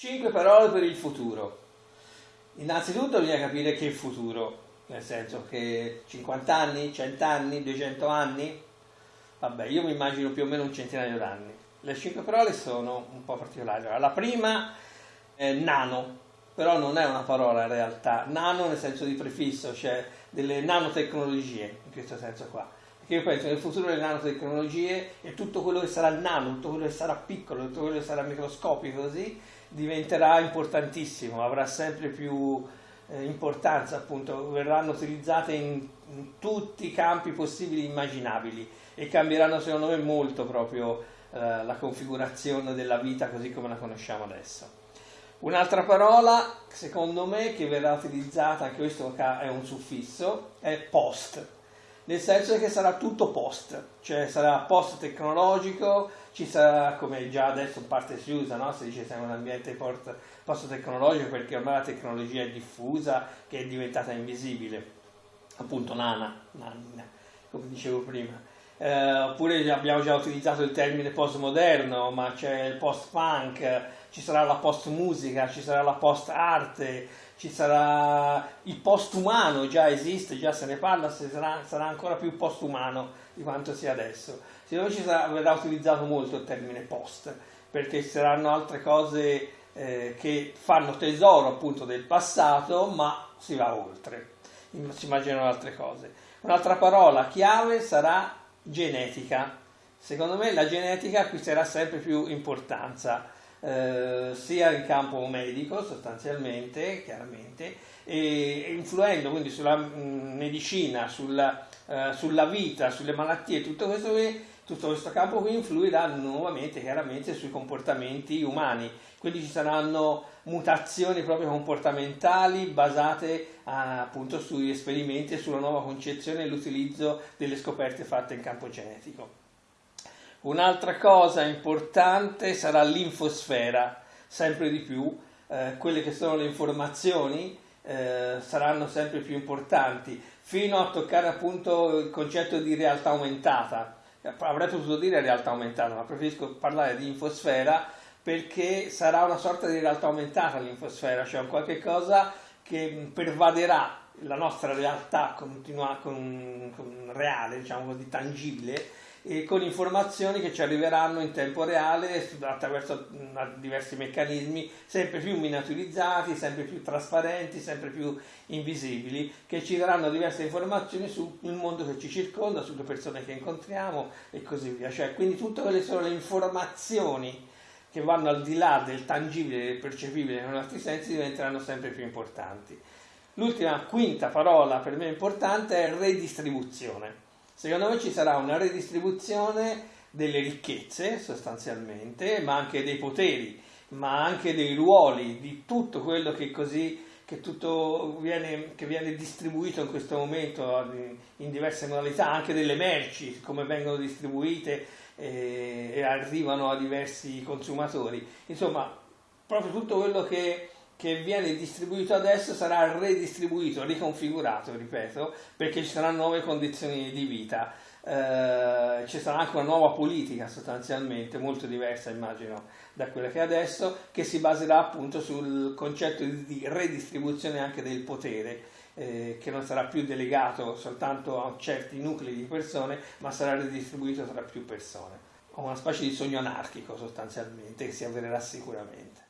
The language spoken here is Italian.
Cinque parole per il futuro. Innanzitutto bisogna capire che il futuro, nel senso che 50 anni, 100 anni, 200 anni, vabbè, io mi immagino più o meno un centinaio d'anni. Le cinque parole sono un po' particolari. La prima è nano, però non è una parola in realtà, nano nel senso di prefisso, cioè delle nanotecnologie, in questo senso qua. Perché io penso che nel futuro delle nanotecnologie e tutto quello che sarà nano, tutto quello che sarà piccolo, tutto quello che sarà microscopico così, diventerà importantissimo, avrà sempre più eh, importanza, appunto, verranno utilizzate in, in, tutti i campi possibili e immaginabili e cambieranno secondo me molto proprio eh, la configurazione della vita così come la conosciamo adesso. Un'altra parola, secondo me, che verrà utilizzata, anche questo è un suffisso, è post nel senso che sarà tutto post, cioè sarà post tecnologico, ci sarà come già adesso in parte si usa, no? si dice siamo in un ambiente post tecnologico perché ormai la tecnologia è diffusa, che è diventata invisibile, appunto nana, nana come dicevo prima. Eh, oppure abbiamo già utilizzato il termine postmoderno, ma c'è il post-punk, ci sarà la post-musica, ci sarà la post-arte, ci sarà il post-umano, già esiste, già se ne parla, sarà, sarà ancora più post-umano di quanto sia adesso. Secondo me ci sarà, verrà utilizzato molto il termine post, perché ci saranno altre cose eh, che fanno tesoro appunto del passato, ma si va oltre, si immaginano altre cose. Un'altra parola chiave sarà genetica. Secondo me la genetica acquisterà sempre più importanza eh, sia in campo medico sostanzialmente, chiaramente, e influendo quindi sulla mh, mm, medicina, sulla, eh, sulla, vita, sulle malattie, tutto questo, tutto questo campo qui influirà nuovamente chiaramente sui comportamenti umani, quindi ci saranno mutazioni proprio comportamentali basate a, appunto sugli esperimenti e sulla nuova concezione e l'utilizzo delle scoperte fatte in campo genetico. Un'altra cosa importante sarà l'infosfera, sempre di più, eh, quelle che sono le informazioni eh, saranno sempre più importanti, fino a toccare appunto il concetto di realtà aumentata. Avrei potuto dire realtà aumentata, ma preferisco parlare di infosfera perché sarà una sorta di realtà aumentata l'infosfera, cioè un qualche cosa che pervaderà la nostra realtà continua, con, con reale, diciamo così, tangibile, e con informazioni che ci arriveranno in tempo reale attraverso diversi meccanismi sempre più miniaturizzati, sempre più trasparenti, sempre più invisibili, che ci daranno diverse informazioni sul mondo che ci circonda, sulle persone che incontriamo e così via. Cioè, quindi tutte quelle sono le informazioni che vanno al di là del tangibile e del percepibile nei nostri sensi diventeranno sempre più importanti. L'ultima, quinta parola per me importante è redistribuzione Secondo me ci sarà una redistribuzione delle ricchezze sostanzialmente, ma anche dei poteri, ma anche dei ruoli, di tutto quello che così che tutto viene, che viene distribuito in questo momento in diverse modalità, anche delle merci, come vengono distribuite eh, e arrivano a diversi consumatori. Insomma, proprio tutto quello che che viene distribuito adesso sarà redistribuito, riconfigurato, ripeto, perché ci saranno nuove condizioni di vita. Eh, ci sarà anche una nuova politica sostanzialmente, molto diversa immagino da quella che è adesso, che si baserà appunto sul concetto di redistribuzione anche del potere, eh, che non sarà più delegato soltanto a certi nuclei di persone, ma sarà redistribuito tra più persone. Una specie di sogno anarchico sostanzialmente che si avvererà sicuramente.